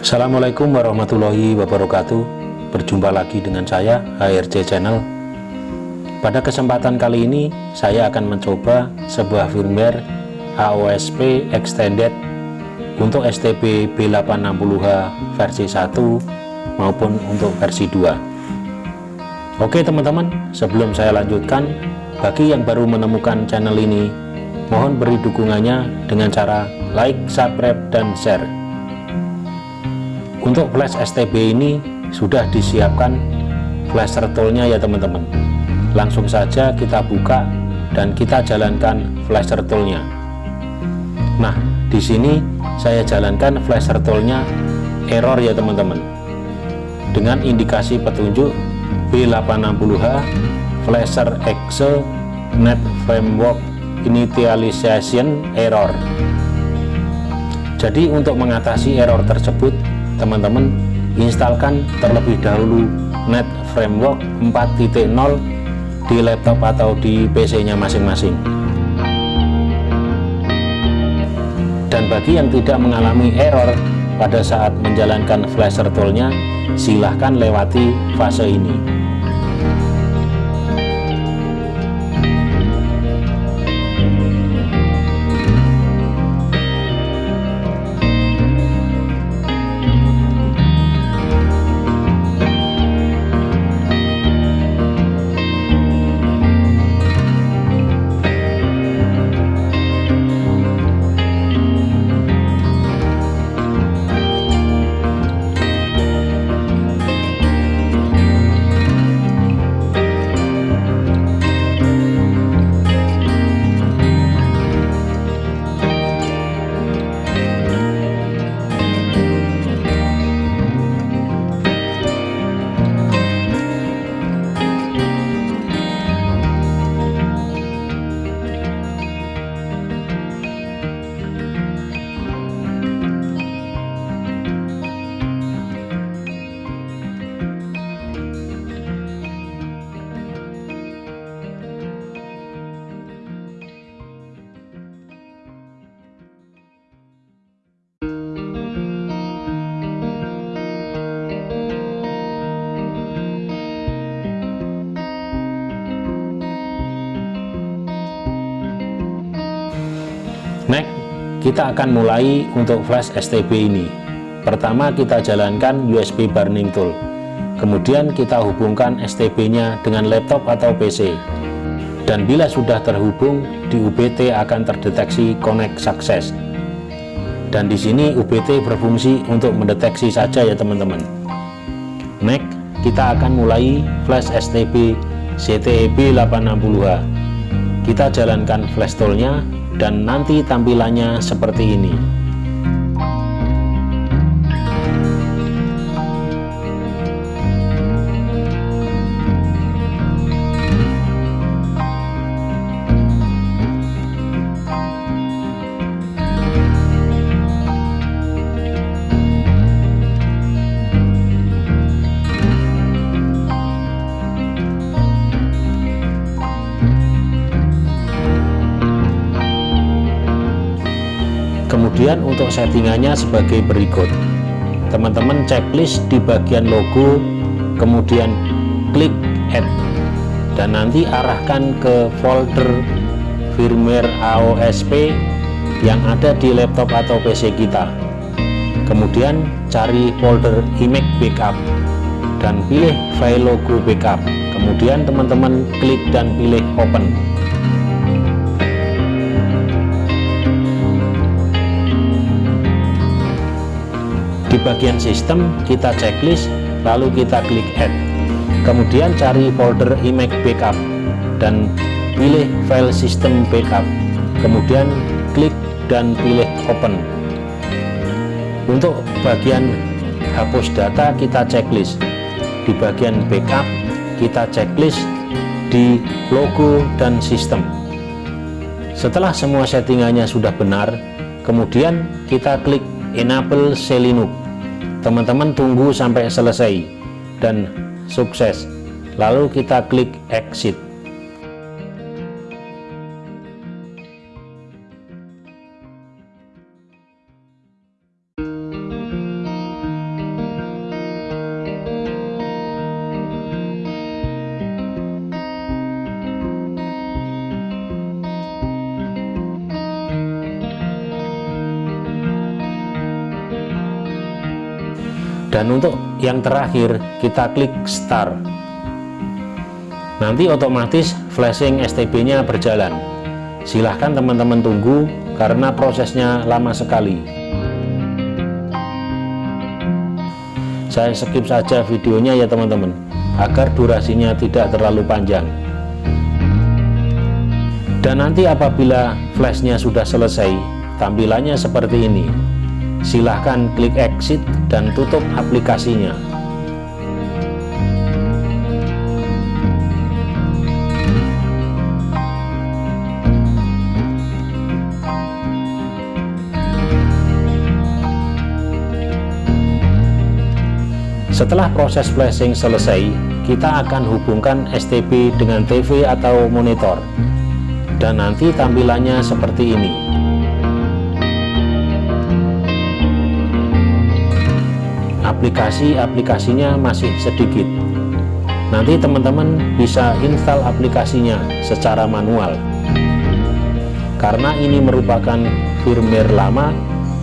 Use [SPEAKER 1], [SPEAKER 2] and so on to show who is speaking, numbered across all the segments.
[SPEAKER 1] Assalamualaikum warahmatullahi wabarakatuh. Berjumpa lagi dengan saya HRC Channel. Pada kesempatan kali ini saya akan mencoba sebuah firmware AOSP Extended untuk STB B860H versi 1 maupun untuk versi 2 Oke teman-teman sebelum saya lanjutkan bagi yang baru menemukan channel ini mohon beri dukungannya dengan cara like, subscribe, dan share. Untuk flash STB ini sudah disiapkan flash toolnya ya teman-teman. Langsung saja kita buka dan kita jalankan flash toolnya nah di sini saya jalankan flash toolnya error ya teman-teman. Dengan indikasi petunjuk B860H flasher exe net framework initialization error jadi untuk mengatasi error tersebut teman-teman instalkan terlebih dahulu net framework 4.0 di laptop atau di PC nya masing-masing. Dan bagi yang tidak mengalami error pada saat menjalankan flasher toolnya silahkan lewati fase ini kita akan mulai untuk flash STB ini. Pertama kita jalankan USB burning tool. Kemudian kita hubungkan STB-nya dengan laptop atau PC. Dan bila sudah terhubung, di UBT akan terdeteksi connect success. Dan di sini UBT berfungsi untuk mendeteksi saja ya teman-teman. Next, kita akan mulai flash STB CTEB 860H. Kita jalankan flash toolnya dan nanti tampilannya seperti ini kemudian untuk settingannya sebagai berikut. Teman-teman checklist di bagian logo kemudian klik add. Dan nanti arahkan ke folder firmware AOSP yang ada di laptop atau PC kita. Kemudian cari folder image backup dan pilih file logo backup. Kemudian teman-teman klik dan pilih open bagian sistem kita checklist lalu kita klik add. Kemudian cari folder image backup dan pilih file system backup. Kemudian klik dan pilih open. Untuk bagian hapus data kita checklist. Di bagian backup kita checklist di logo dan sistem. Setelah semua settingannya sudah benar kemudian kita klik enable Selinux teman-teman tunggu sampai selesai dan sukses. Lalu kita klik exit dan untuk yang terakhir kita klik start. Nanti otomatis flashing STB nya berjalan. Silahkan teman-teman tunggu karena prosesnya lama sekali. Saya skip saja videonya ya teman-teman agar durasinya tidak terlalu panjang. Dan nanti apabila flashnya sudah selesai tampilannya seperti ini silahkan klik exit dan tutup aplikasinya Setelah proses flashing selesai, kita akan hubungkan STB dengan TV atau monitor. Dan nanti tampilannya seperti ini. Aplikasi-aplikasinya masih sedikit. Nanti teman-teman bisa install aplikasinya secara manual. Karena ini merupakan firmware lama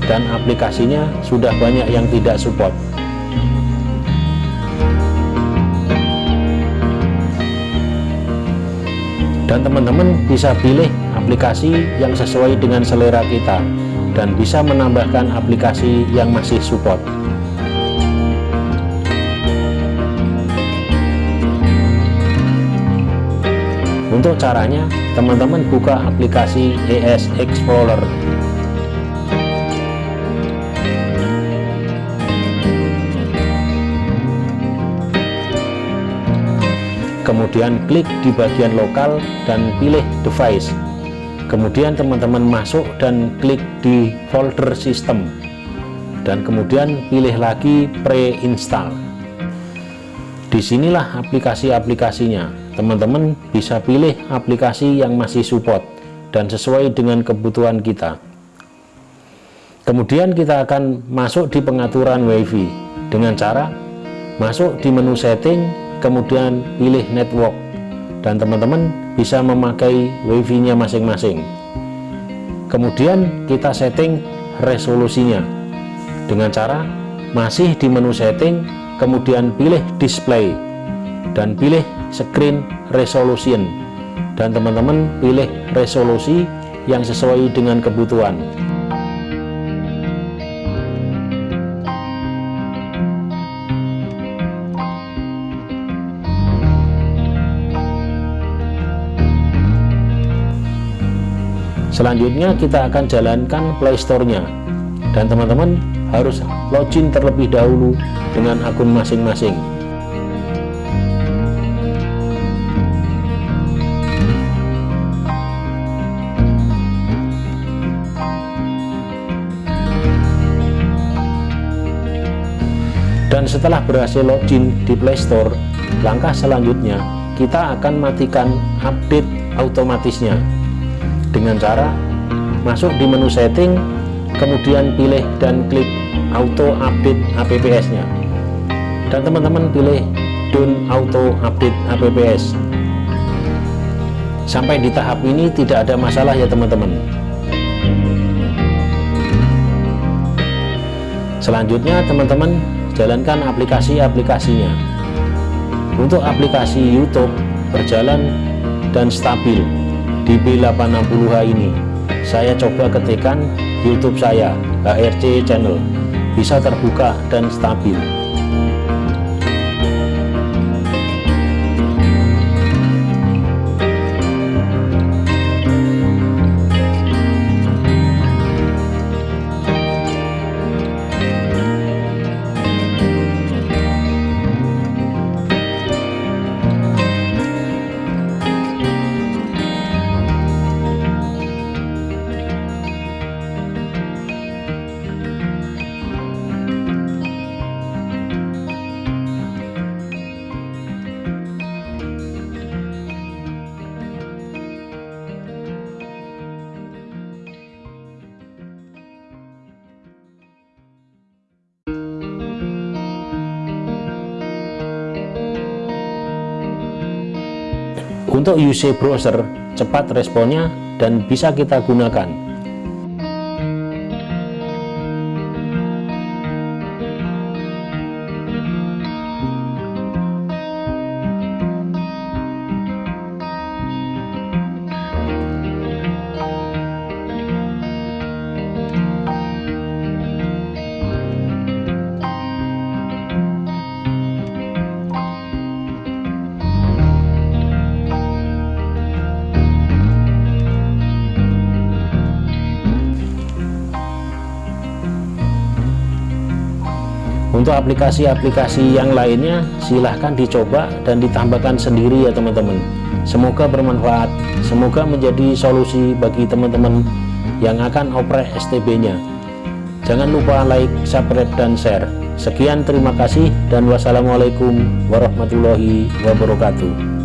[SPEAKER 1] dan aplikasinya sudah banyak yang tidak support. dan teman-teman bisa pilih aplikasi yang sesuai dengan selera kita dan bisa menambahkan aplikasi yang masih support untuk caranya teman-teman buka aplikasi ES Explorer. Kemudian klik di bagian lokal dan pilih device. Kemudian teman-teman masuk dan klik di folder sistem. Dan kemudian pilih lagi pre-install di sinilah aplikasi-aplikasinya. Teman-teman bisa pilih aplikasi yang masih support dan sesuai dengan kebutuhan kita. Kemudian kita akan masuk di pengaturan WiFi. Dengan cara masuk di menu setting kemudian pilih network. Dan teman-teman bisa memakai wifi nya masing-masing. Kemudian kita setting resolusinya. Dengan cara masih di menu setting kemudian pilih display dan pilih screen resolution. Dan teman-teman pilih resolusi yang sesuai dengan kebutuhan. Selanjutnya kita akan jalankan playstore-nya dan teman-teman harus login terlebih dahulu dengan akun masing-masing. Dan setelah berhasil login di Playstore langkah selanjutnya kita akan matikan update otomatisnya dengan cara masuk di menu setting kemudian pilih dan klik auto update apps nya dan teman-teman pilih don't auto update apps sampai di tahap ini tidak ada masalah ya teman-teman. Selanjutnya teman-teman jalankan aplikasi-aplikasinya. Untuk aplikasi YouTube berjalan dan stabil di B860H ini saya coba ketikkan YouTube saya HRC channel. Bisa terbuka dan stabil Untuk UC browser, cepat responnya dan bisa kita gunakan. Untuk aplikasi-aplikasi yang lainnya silahkan dicoba dan ditambahkan sendiri ya teman-teman. Semoga bermanfaat semoga menjadi solusi bagi teman-teman yang akan oprek STB nya jangan lupa like subscribe dan share. Sekian terima kasih dan wassalamualaikum warahmatullahi wabarakatuh